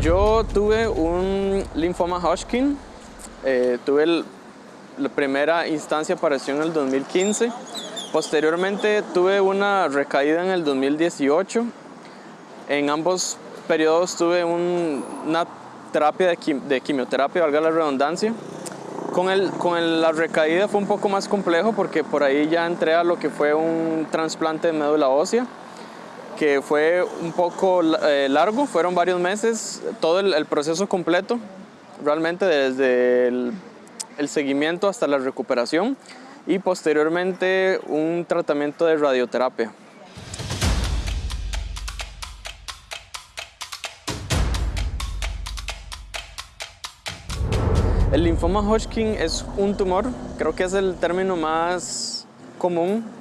Yo tuve un linfoma Hodgkin, eh, tuve la primera instancia apareció en el 2015, posteriormente tuve una recaída en el 2018, en ambos periodos tuve una terapia de, quimioterapia, valga la redundancia, con, el, con la recaída fue un poco más complejo porque por ahí ya entré a lo que fue un trasplante de médula ósea que fue un poco eh, largo, fueron varios meses, todo el, proceso completo, realmente desde el, el, seguimiento hasta la recuperación y posteriormente un tratamiento de radioterapia. El linfoma Hodgkin es un tumor, creo que es el término más común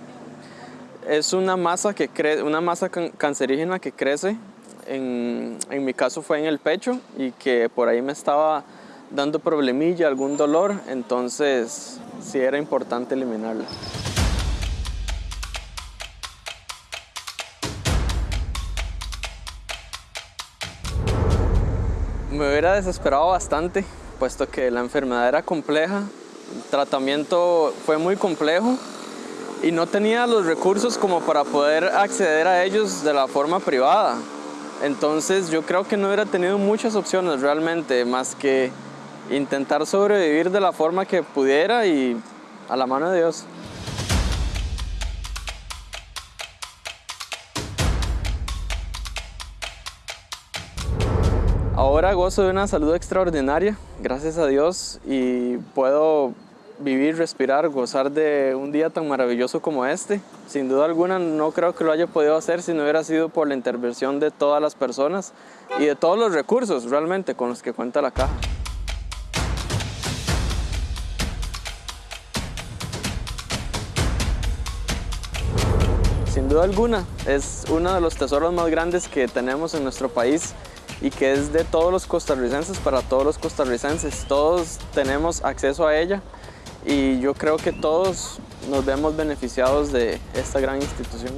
es una masa, que una masa cancerígena que crece, en, mi caso fue en el pecho y que por ahí me estaba dando problemilla, algún dolor, entonces sí era importante eliminarla. Me hubiera desesperado bastante, puesto que la enfermedad era compleja, el tratamiento fue muy complejo, y no tenía los recursos como para poder acceder a ellos de la forma privada. Entonces yo creo que no hubiera tenido muchas opciones realmente, más que intentar sobrevivir de la forma que pudiera y a la mano de Dios. Ahora gozo de una salud extraordinaria, gracias a Dios, y puedo vivir, respirar, gozar de un día tan maravilloso como este. Sin duda alguna no creo que lo haya podido hacer si no hubiera sido por la intervención de todas las personas y de todos los recursos realmente con los que cuenta la caja. Sin duda alguna, es uno de los tesoros más grandes que tenemos en nuestro país y que es de todos los costarricenses para todos los costarricenses. Todos tenemos acceso a ella y yo creo que todos nos vemos beneficiados de esta gran institución.